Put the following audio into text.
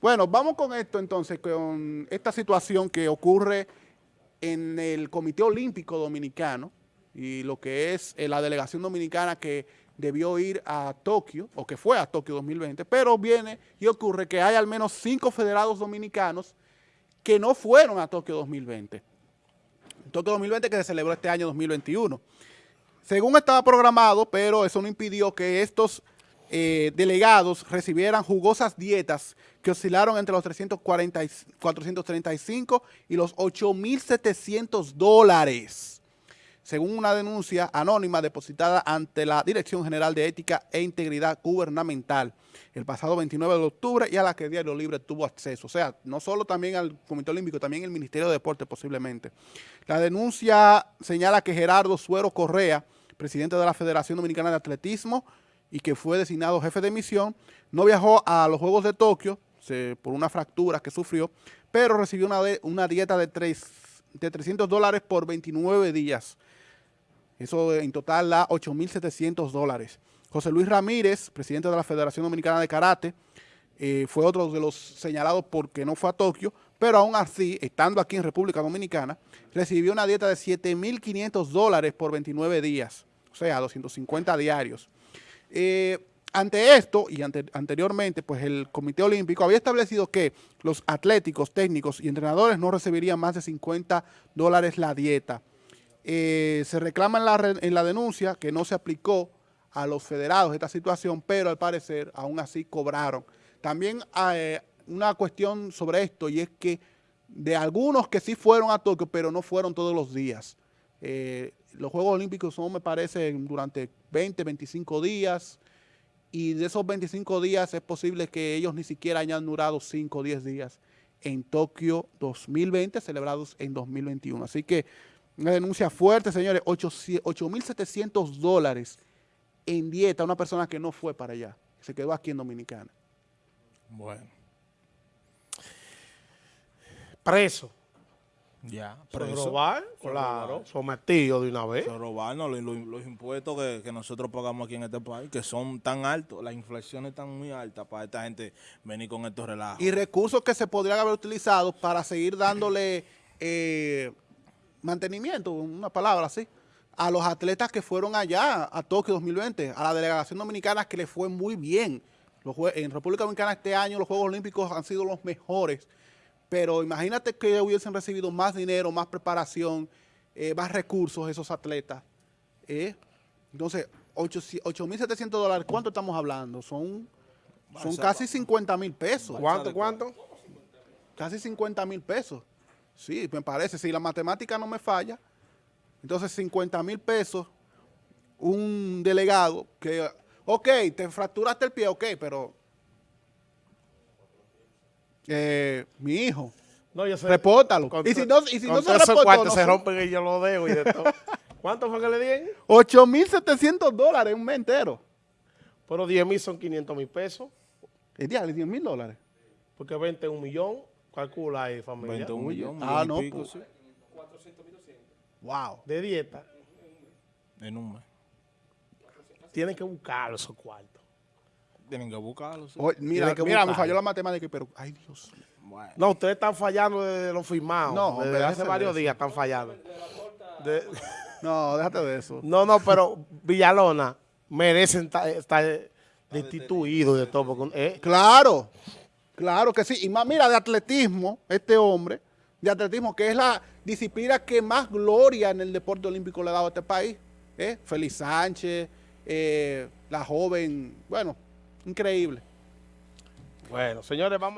Bueno, vamos con esto entonces, con esta situación que ocurre en el Comité Olímpico Dominicano y lo que es eh, la delegación dominicana que debió ir a Tokio, o que fue a Tokio 2020, pero viene y ocurre que hay al menos cinco federados dominicanos que no fueron a Tokio 2020. Tokio 2020 que se celebró este año 2021. Según estaba programado, pero eso no impidió que estos eh, delegados recibieran jugosas dietas que oscilaron entre los 340, 435 y los 8.700 dólares, según una denuncia anónima depositada ante la Dirección General de Ética e Integridad Gubernamental el pasado 29 de octubre y a la que Diario Libre tuvo acceso. O sea, no solo también al Comité Olímpico, también el Ministerio de Deporte posiblemente. La denuncia señala que Gerardo Suero Correa, presidente de la Federación Dominicana de Atletismo, y que fue designado jefe de misión, no viajó a los Juegos de Tokio por una fractura que sufrió, pero recibió una, una dieta de, de 300 dólares por 29 días. Eso en total da 8.700 dólares. José Luis Ramírez, presidente de la Federación Dominicana de Karate, eh, fue otro de los señalados porque no fue a Tokio, pero aún así, estando aquí en República Dominicana, recibió una dieta de 7.500 dólares por 29 días, o sea, 250 diarios. Eh, ante esto y anteriormente, pues el Comité Olímpico había establecido que los atléticos, técnicos y entrenadores no recibirían más de 50 dólares la dieta. Eh, se reclama en la, en la denuncia que no se aplicó a los federados esta situación, pero al parecer aún así cobraron. También hay eh, una cuestión sobre esto y es que de algunos que sí fueron a Tokio, pero no fueron todos los días. Los Juegos Olímpicos son, me parece, durante 20, 25 días, y de esos 25 días es posible que ellos ni siquiera hayan durado 5 o 10 días en Tokio 2020, celebrados en 2021. Así que una denuncia fuerte, señores, 8.700 dólares en dieta a una persona que no fue para allá, se quedó aquí en Dominicana. Bueno. Preso. Ya, preso. robar, claro, sometido de una vez. robarnos los, los, impuestos que, nosotros pagamos aquí en este país, que son tan altos, las inflaciones están muy altas para esta gente venir con estos relajos. Y recursos que se podrían haber utilizado para seguir dándole eh, mantenimiento, una palabra así, a los atletas que fueron allá a Tokio 2020, a la delegación dominicana que le fue muy bien. en República Dominicana este año los Juegos Olímpicos han sido los mejores pero imagínate que hubiesen recibido más dinero, más preparación, eh, más recursos esos atletas. ¿eh? Entonces, 8.700 dólares, ¿cuánto estamos hablando? Son, son casi 50 mil pesos. ¿Cuánto, cuánto? Casi 50 mil pesos. Sí, me parece, si la matemática no me falla, entonces 50 mil pesos, un delegado que, ok, te fracturaste el pie, ok, pero eh, mi hijo. No, yo sé. Repórtalo. y si no, y si no se reporta, se rompen y yo lo dejo y de todo. ¿Cuánto fue que le dieron? 8.700 dólares un mes entero. Pero 10 mil son 500 mil pesos. ¿El día? 10 mil dólares? Porque 20 un millón, calcula ahí familia. 21 millones. Ah, no. Pico, pues. sí. 400 mil Wow. De dieta. En un mes. Tienen que buscar esos cuartos. Tienen que buscarlo. mira, mira me falló la matemática, pero, ay Dios. No, ustedes están fallando desde lo firmado. No, desde hace varios días están fallando. no, déjate de eso. No, no, pero Villalona merecen estar destituidos de todo. Eh. Claro, claro que sí. Y más, mira, de atletismo, este hombre, de atletismo, que es la disciplina que más gloria en el deporte olímpico le ha dado a este país. ¿eh? Félix Sánchez, eh, la joven, bueno, Increíble. Bueno, señores, vamos.